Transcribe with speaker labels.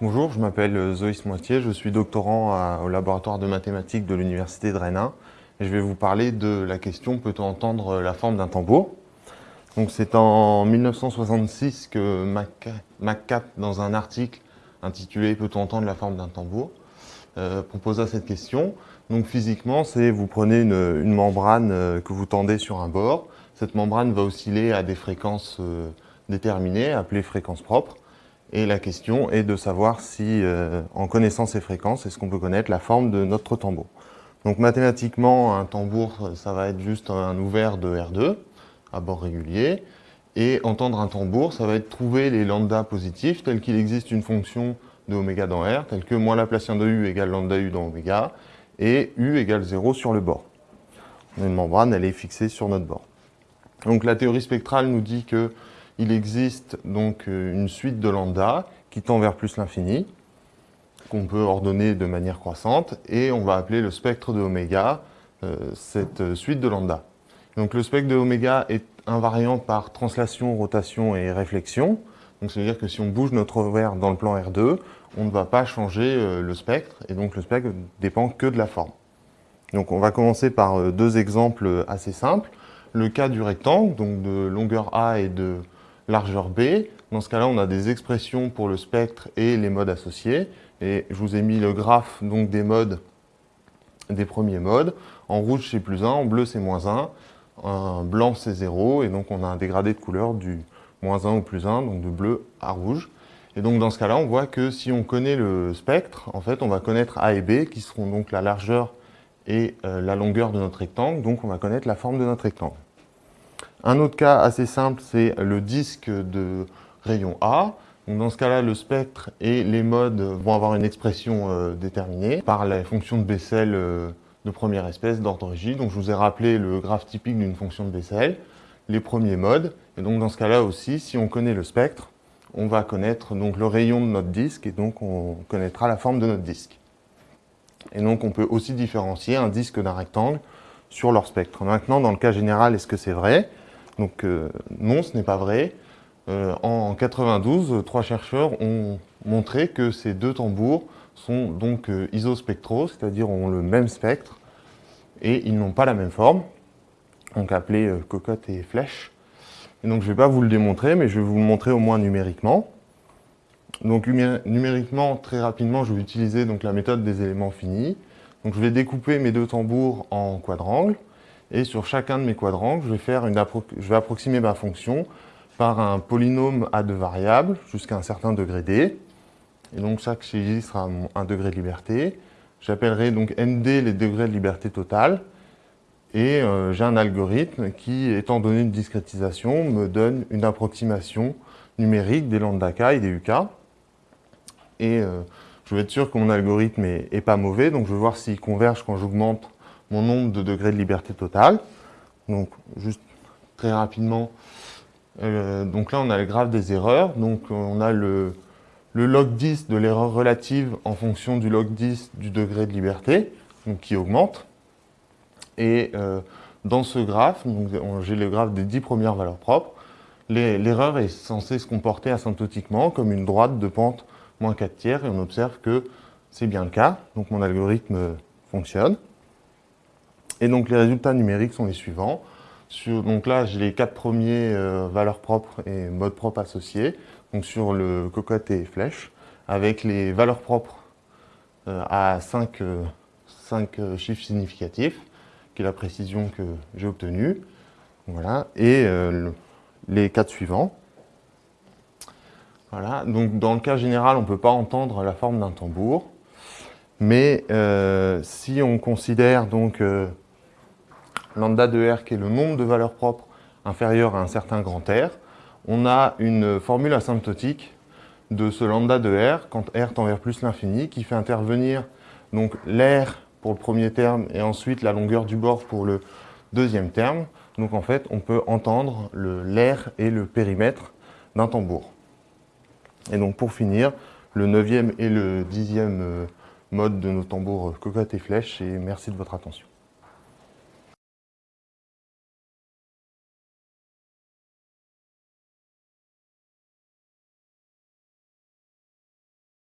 Speaker 1: Bonjour, je m'appelle Zoïs Moitié, je suis doctorant au laboratoire de mathématiques de l'Université de Rennes et je vais vous parler de la question « Peut-on entendre la forme d'un tambour ?» C'est en 1966 que McCat, dans un article intitulé « Peut-on entendre la forme d'un tambour? euh, proposa cette question. Donc physiquement, c'est vous prenez une, membrane euh, que vous tendez sur un bord. Cette membrane va osciller à des fréquences euh, déterminées, appelées fréquences propres. Et la question est de savoir si, euh, en connaissant ces fréquences, est-ce qu'on peut connaître la forme de notre tambour. Donc mathématiquement, un tambour, ça va être juste un ouvert de R2 à bord régulier. Et entendre un tambour, ça va être trouver les lambda positifs, tel qu'il existe une fonction de oméga dans R, telle que moins Laplacien de U égale lambda U dans oméga, et U égale 0 sur le bord. Une membrane, elle est fixée sur notre bord. Donc la théorie spectrale nous dit que il existe donc euh, une suite de lambda qui tend vers plus l'infini, qu'on peut ordonner de manière croissante, et on va appeler le spectre de oméga euh, cette suite de lambda. Donc le spectre de oméga est invariant par translation, rotation et réflexion. Donc ça veut dire que si on bouge notre verre dans le plan R2, on ne va pas changer euh, le spectre, et donc le spectre dépend que de la forme. Donc on va commencer par deux exemples assez simples. Le cas du rectangle, donc de longueur A et de largeur B. Dans ce cas-là, on a des expressions pour le spectre et les modes associés. Et je vous ai mis le graphe donc, des modes, des premiers modes. En rouge, c'est plus 1, en bleu, c'est moins 1. En blanc, c'est 0. Et donc, on a un dégradé de couleur du moins 1 au plus 1, donc de bleu à rouge. Et donc, dans ce cas-là, on voit que si on connaît le spectre, en fait, on va connaître A et B, qui seront donc la largeur et euh, la longueur de notre rectangle. Donc, on va connaître la forme de notre rectangle. Un autre cas assez simple, c'est le disque de rayon A. dans ce cas-là, le spectre et les modes vont avoir une expression euh, déterminée par la fonction de Bessel euh, de première espèce d'ordre J. Donc je vous ai rappelé le graphe typique d'une fonction de Bessel, les premiers modes. Et donc dans ce cas-là aussi, si on connaît le spectre, on va connaître donc le rayon de notre disque et donc on connaîtra la forme de notre disque. Et donc on peut aussi différencier un disque d'un rectangle sur leur spectre. Maintenant, dans le cas général, est-ce que c'est vrai? Donc euh, non, ce n'est pas vrai. Euh, en 92, trois chercheurs ont montré que ces deux tambours sont donc euh, isospectraux, c'est-à-dire ont le même spectre, et ils n'ont pas la même forme, donc appelés cocotte et flèche. Et donc je ne vais pas vous le démontrer, mais je vais vous le montrer au moins numériquement. Donc numériquement, très rapidement, je vais utiliser donc, la méthode des éléments finis. Donc je vais découper mes deux tambours en quadrangles. Et sur chacun de mes quadrangles, je vais, faire une je vais approximer ma fonction par un polynôme à deux variables jusqu'à un certain degré d. Et donc chaque chez sera un degré de liberté. J'appellerai donc nd les degrés de liberté totale. Et euh, j'ai un algorithme qui, étant donné une discrétisation, me donne une approximation numérique des lambda k et des uk. Et euh, je veux être sûr que mon algorithme n'est pas mauvais, donc je vais voir s'il converge quand j'augmente mon nombre de degrés de liberté totale. Donc, juste très rapidement, euh, donc là, on a le graphe des erreurs. Donc, on a le, log 10 de l'erreur relative en fonction du log 10 du degré de liberté, qui augmente. Et euh, dans ce graphe, j'ai le graphe des 10 premières valeurs propres, l'erreur est censée se comporter asymptotiquement comme une droite de pente moins 4 tiers, et on observe que c'est bien le cas, donc mon algorithme fonctionne. Et donc les résultats numériques sont les suivants. donc là, j'ai les quatre premiers euh, valeurs propres et modes propres associés, donc sur le cocotte et flèche, avec les valeurs propres euh, à 5, euh, chiffres significatifs, qui est la précision que j'ai obtenue. Voilà, et les quatre suivants. Voilà, donc dans le cas général, on ne peut pas entendre la forme d'un tambour, mais si on considère donc lambda de R qui est le nombre de valeurs propres inférieur à un certain grand R, on a une formule asymptotique de ce lambda de R quand R tend vers plus l'infini qui fait intervenir donc l'air pour le premier terme et ensuite la longueur du bord pour le deuxième terme. Donc en fait, on peut entendre l'air et le périmètre d'un tambour. Et donc pour finir, le neuvième et le dixième euh, mode de nos tambours cocotte et flèche et merci de votre attention.